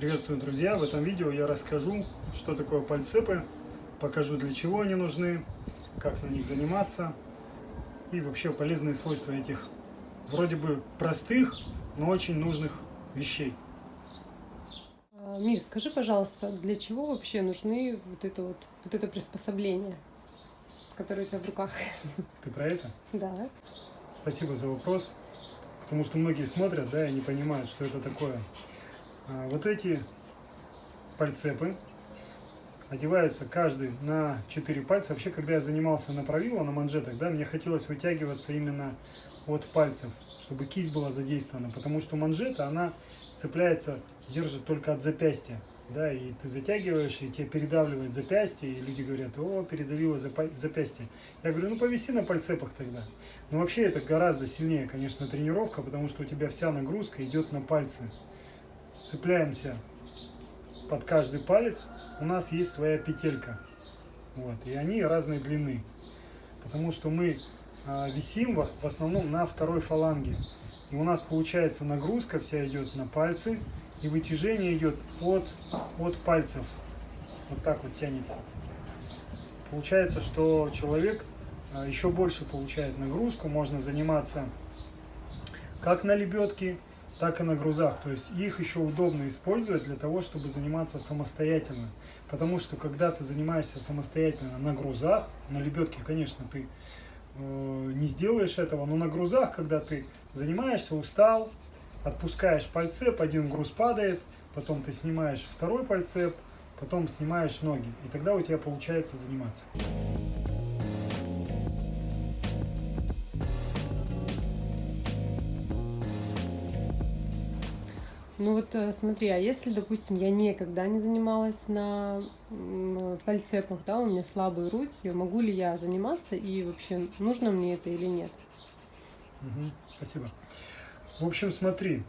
Приветствую, друзья! В этом видео я расскажу, что такое пальцепы, покажу, для чего они нужны, как на них заниматься и вообще полезные свойства этих вроде бы простых, но очень нужных вещей. А, Мир, скажи, пожалуйста, для чего вообще нужны вот это вот, вот это приспособление, которое у тебя в руках? Ты про это? Да. Спасибо за вопрос, потому что многие смотрят, да, и не понимают, что это такое. А, Вот эти пальцепы одеваются каждый на 4 пальца. Вообще, когда я занимался на правило, на манжетах, да, мне хотелось вытягиваться именно от пальцев, чтобы кисть была задействована, потому что манжета, она цепляется, держит только от запястья, да, и ты затягиваешь, и тебе передавливает запястье, и люди говорят, о, передавило запястье. Я говорю, ну повиси на пальцепах тогда. Но вообще это гораздо сильнее, конечно, тренировка, потому что у тебя вся нагрузка идет на пальцы. Цепляемся под каждый палец, у нас есть своя петелька, вот, и они разной длины, потому что мы а, висим в, основном на второй фаланге, и у нас получается нагрузка вся идет на пальцы, и вытяжение идет от, от пальцев, вот так вот тянется. Получается, что человек а, еще больше получает нагрузку, можно заниматься как на лебедке, так и на грузах. То есть их еще удобно использовать для того, чтобы заниматься самостоятельно. Потому что когда ты занимаешься самостоятельно на грузах, на лебедке, конечно, ты э, не сделаешь этого, но на грузах, когда ты занимаешься, устал, отпускаешь пальцеп, один груз падает, потом ты снимаешь второй пальцеп, потом снимаешь ноги. И тогда у тебя получается заниматься. Ну вот э, смотри, а если, допустим, я никогда не занималась на м, пальцепах, да, у меня слабые руки, могу ли я заниматься и вообще нужно мне это или нет? Мгм, спасибо. В общем, смотри,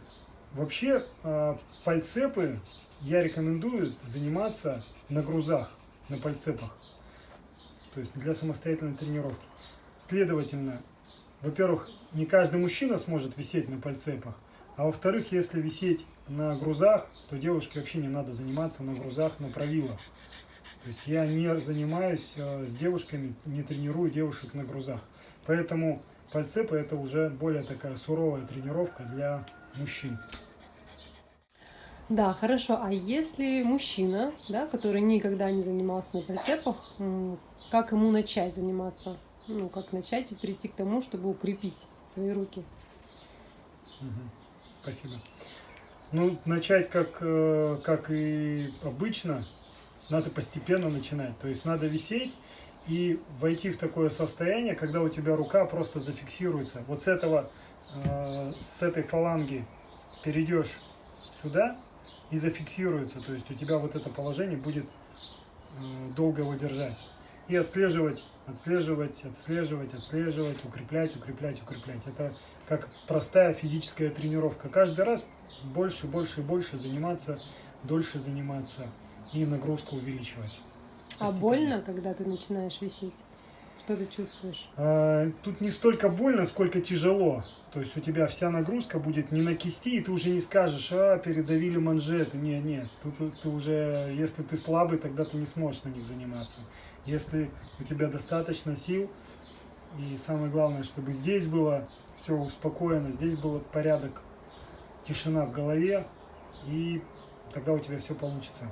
вообще э, пальцепы я рекомендую заниматься на грузах, на пальцепах, то есть для самостоятельной тренировки. Следовательно, во-первых, не каждый мужчина сможет висеть на пальцепах, а во-вторых, если висеть на грузах, то девушке вообще не надо заниматься на грузах на правило. То есть я не занимаюсь э, с девушками, не тренирую девушек на грузах. Поэтому пальцепы это уже более такая суровая тренировка для мужчин. Да, хорошо. А если мужчина, да, который никогда не занимался на пальцепах, м, как ему начать заниматься? Ну, как начать и прийти к тому, чтобы укрепить свои руки? Мгм. Спасибо. Ну, начать как, э, как и обычно, надо постепенно начинать. То есть надо висеть и войти в такое состояние, когда у тебя рука просто зафиксируется. Вот с этого, э, с этой фаланги перейдешь сюда и зафиксируется. То есть у тебя вот это положение будет э, долго его держать. И отслеживать, отслеживать, отслеживать, отслеживать, укреплять, укреплять, укреплять. Это как простая физическая тренировка. Каждый раз больше, больше и больше заниматься, дольше заниматься и нагрузку увеличивать. А больно, когда ты начинаешь висеть? Что ты чувствуешь? А, Тут не столько больно, сколько тяжело. То есть у тебя вся нагрузка будет не на кисти, и ты уже не скажешь, а, передавили манжеты. Нет, нет, тут ты уже, если ты слабый, тогда ты не сможешь на них заниматься. Если у тебя достаточно сил, и самое главное, чтобы здесь было все успокоено, здесь был порядок, тишина в голове, и тогда у тебя все получится.